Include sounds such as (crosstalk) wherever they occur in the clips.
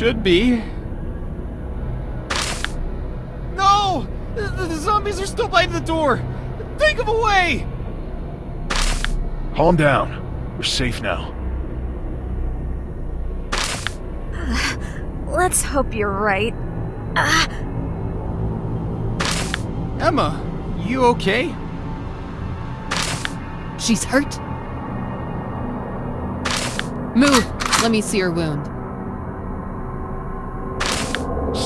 we? It should be. No! The, the zombies are still by the door! Think of a way! Calm down. We're safe now. (sighs) Let's hope you're right. Ah, Emma, you okay? She's hurt. Move! Let me see her wound.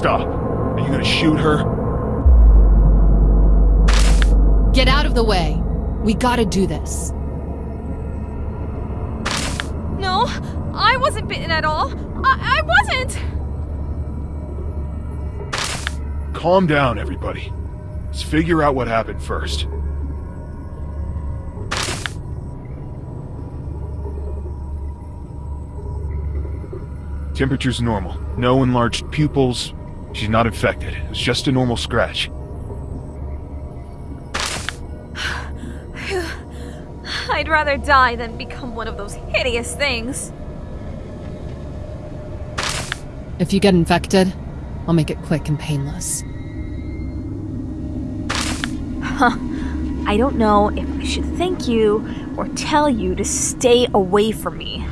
Stop. Are you gonna shoot her? Get out of the way. We gotta do this. no, I wasn't bitten at all. I, I wasn't. Calm down, everybody. Let's figure out what happened first. Temperature's normal. No enlarged pupils. She's not infected. It's just a normal scratch. (sighs) I'd rather die than become one of those hideous things. If you get infected, I'll make it quick and painless. Huh. I don't know if I should thank you or tell you to stay away from me.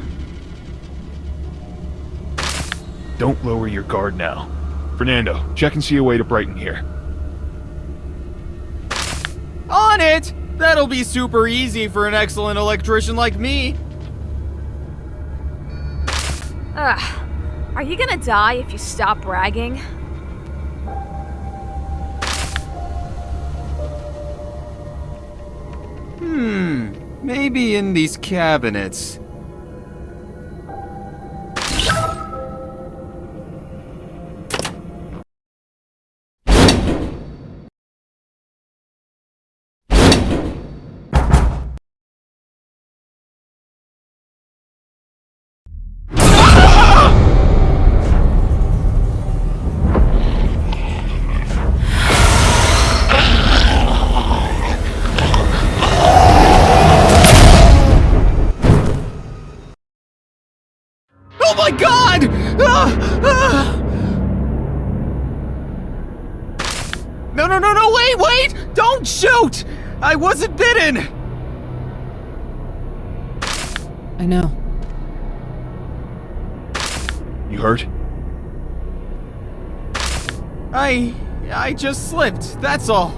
Don't lower your guard now. Fernando, check and see a way to brighten here. On it! That'll be super easy for an excellent electrician like me. Ugh. Are you gonna die if you stop bragging? Hmm, maybe in these cabinets. I wasn't bitten! I know. You hurt? I. I just slipped, that's all.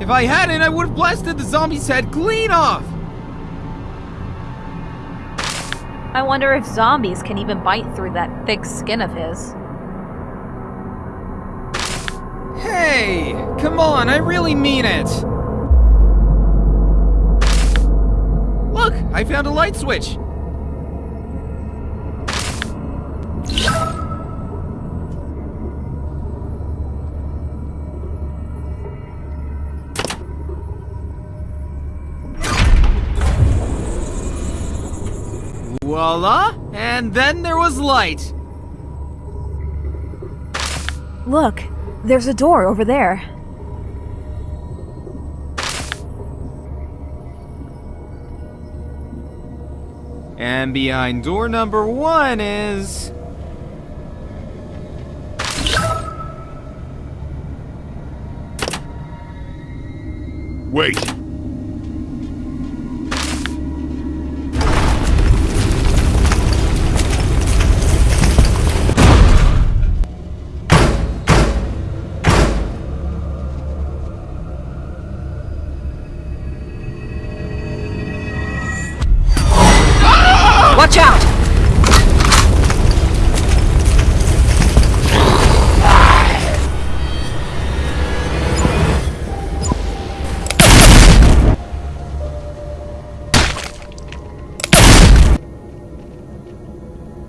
If I hadn't, I would have blasted the zombie's head clean off! I wonder if zombies can even bite through that thick skin of his. Hey! Come on, I really mean it! Look, I found a light switch! Voila! And then there was light! Look, there's a door over there. And behind door number one is... Wait!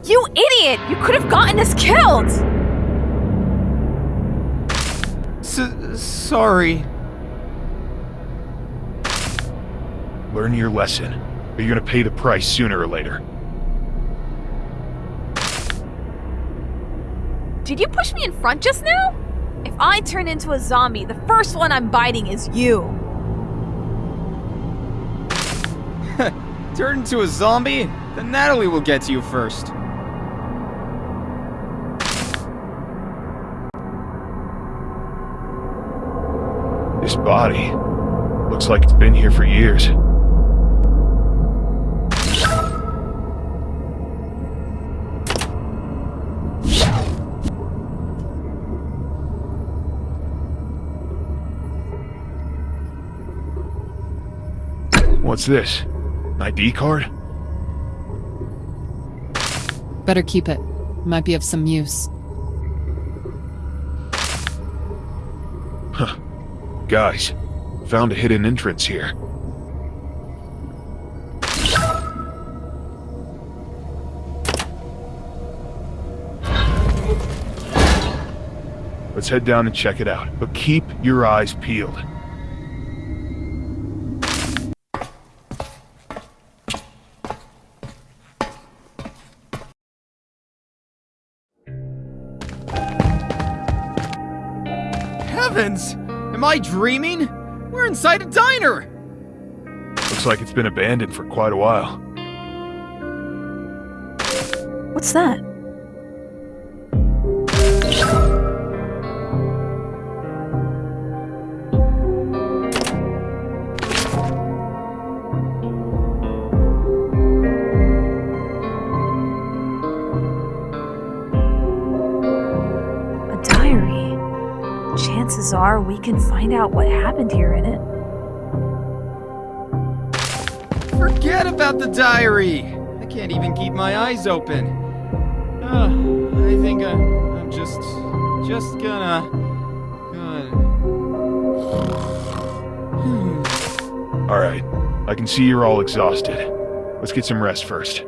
You idiot! You could have gotten us killed! S sorry. Learn your lesson. Or you're gonna pay the price sooner or later. Did you push me in front just now? If I turn into a zombie, the first one I'm biting is you. (laughs) Turn into a zombie? Then Natalie will get to you first. This body looks like it's been here for years. What's this? An ID card? Better keep it. Might be of some use. Guys, found a hidden entrance here. Let's head down and check it out, but keep your eyes peeled. Heavens! Am I dreaming? We're inside a diner! Looks like it's been abandoned for quite a while. What's that? Can find out what happened here in it. Forget about the diary! I can't even keep my eyes open. Uh, I think I, I'm just. just gonna. gonna. (sighs) Hmm. Alright, I can see you're all exhausted. Let's get some rest first.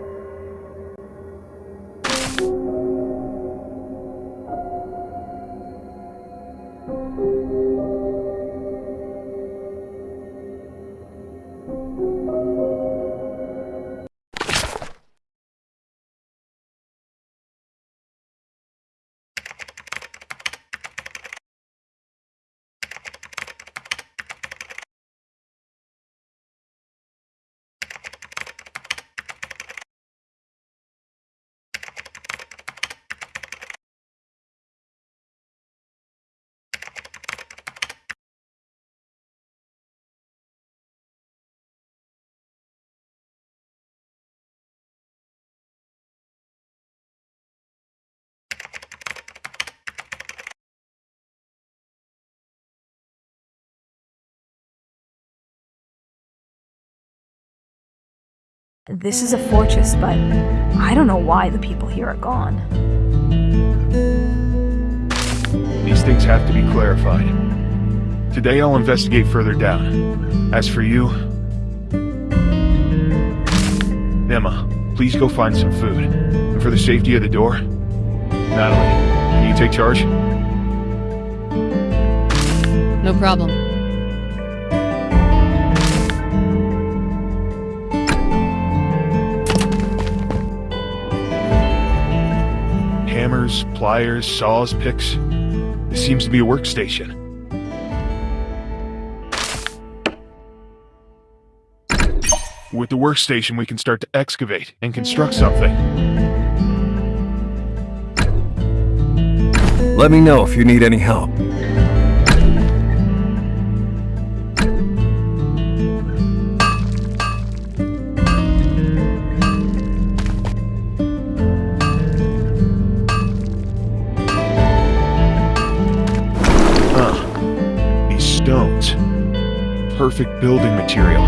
This is a fortress, but I don't know why the people here are gone. These things have to be clarified. Today I'll investigate further down. As for you... Emma, please go find some food. And for the safety of the door... Natalie, can you take charge? No problem. Hammers, pliers, saws, picks. This seems to be a workstation. With the workstation, we can start to excavate and construct something. Let me know if you need any help. Perfect building material.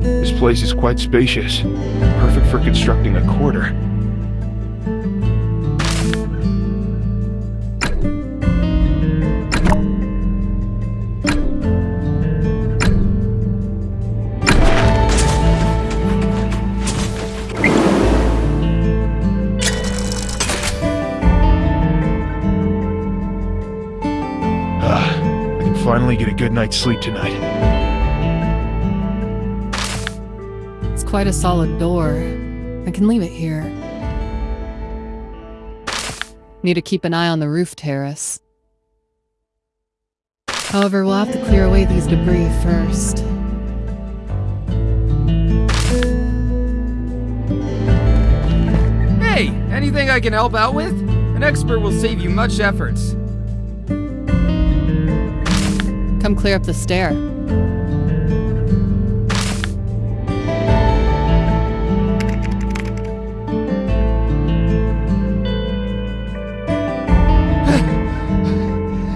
This place is quite spacious. Perfect for constructing a quarter. Good night's sleep tonight. It's quite a solid door. I can leave it here. Need to keep an eye on the roof terrace. However, we'll have to clear away these debris first. Hey, anything I can help out with? An expert will save you much efforts. Come clear up the stair. (sighs)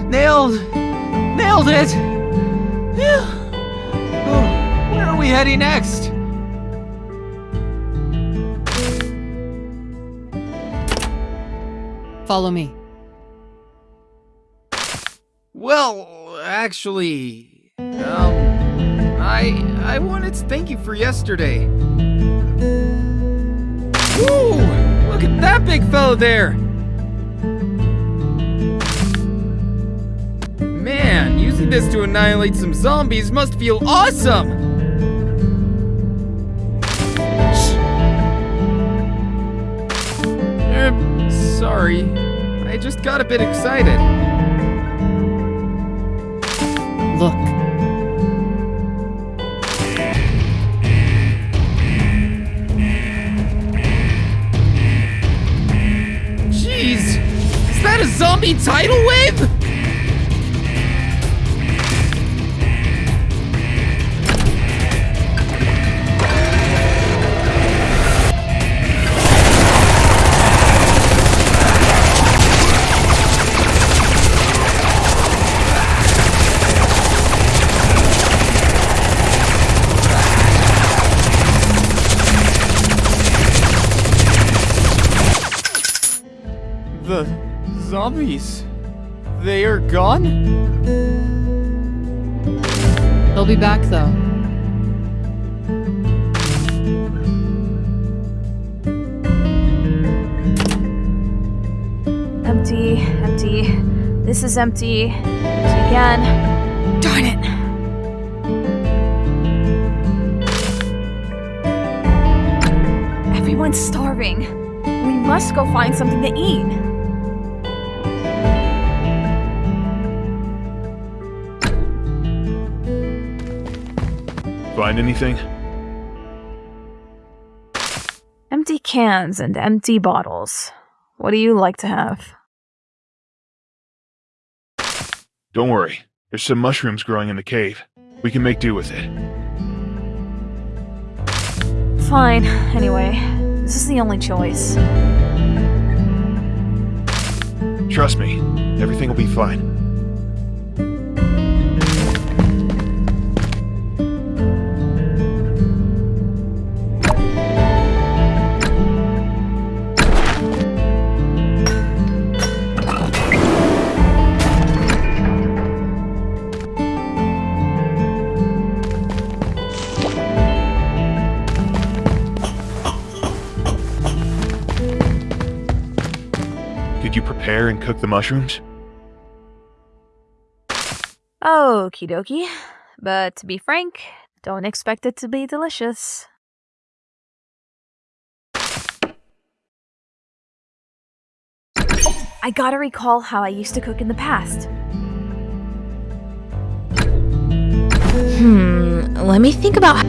Nailed! Nailed it! Oh, where are we heading next? Follow me. Well, actually, um, I I wanted to thank you for yesterday. Woo! Look at that big fellow there. Man, using this to annihilate some zombies must feel awesome. Er, sorry. I just got a bit excited. Look. Jeez! Is that a zombie tidal wave? Zombies. They are gone? They'll be back though. Empty, empty. This is empty. Empty again. Darn it. Everyone's starving. We must go find something to eat. Find anything? Empty cans and empty bottles. What do you like to have? Don't worry. There's some mushrooms growing in the cave. We can make do with it. Fine. Anyway, this is the only choice. Trust me, everything will be fine. The mushrooms? Okie dokie. But to be frank, don't expect it to be delicious. I gotta recall how I used to cook in the past. Hmm, let me think about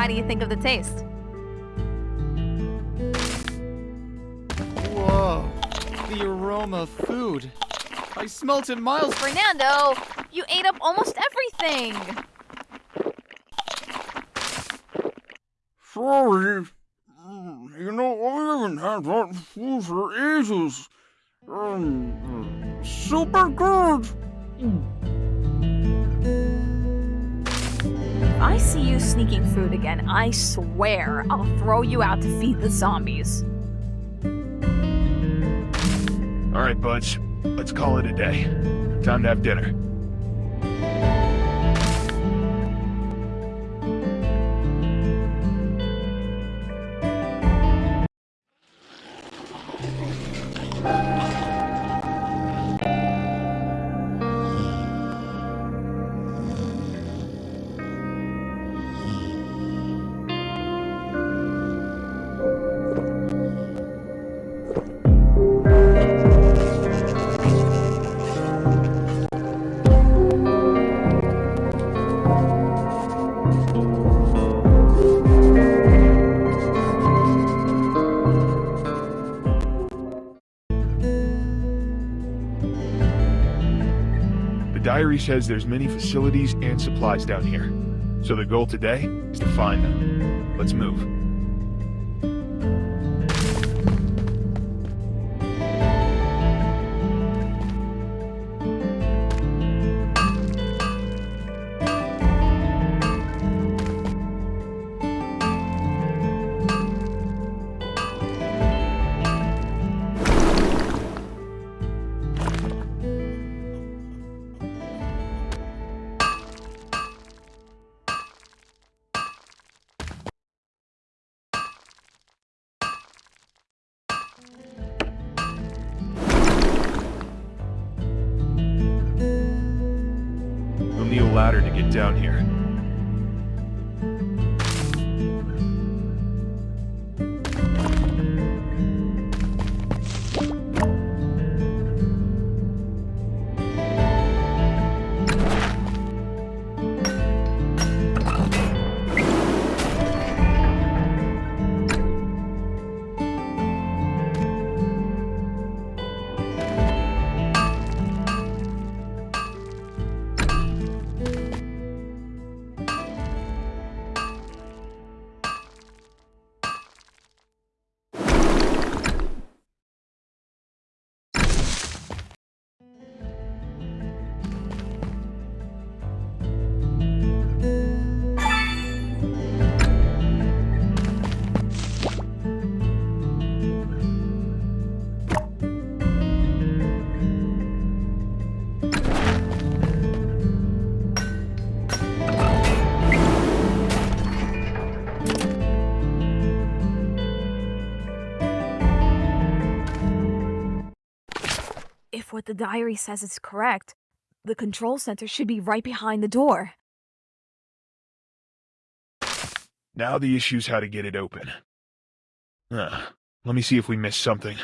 How do you think of the taste? Whoa, the aroma of food. I smelt it miles. Fernando, you ate up almost everything. Sorry. Mm, You know, I haven't had that food for ages. Um, super good. If I see you sneaking food again, I swear I'll throw you out to feed the zombies. All right, buds. Let's call it a day. Time to have dinner. Diary says there's many facilities and supplies down here. So the goal today is to find them. Let's move. A ladder to get down here. The diary says it's correct, the control center should be right behind the door. Now the issue's how to get it open. Ah, let me see if we missed something.